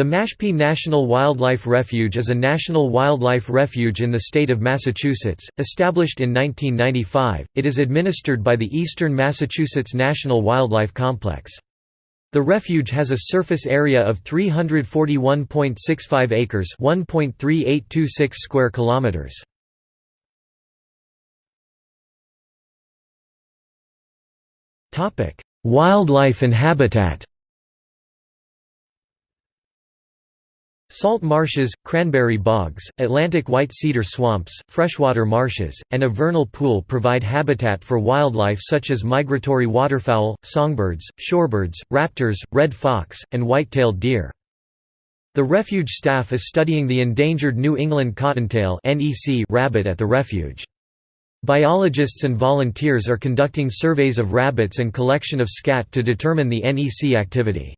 The Mashpee National Wildlife Refuge is a national wildlife refuge in the state of Massachusetts. Established in 1995, it is administered by the Eastern Massachusetts National Wildlife Complex. The refuge has a surface area of 341.65 acres, 1.3826 square kilometers. Topic: Wildlife and habitat. Salt marshes, cranberry bogs, Atlantic white cedar swamps, freshwater marshes, and a vernal pool provide habitat for wildlife such as migratory waterfowl, songbirds, shorebirds, raptors, red fox, and white-tailed deer. The refuge staff is studying the endangered New England cottontail rabbit at the refuge. Biologists and volunteers are conducting surveys of rabbits and collection of scat to determine the NEC activity.